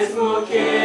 mesmo que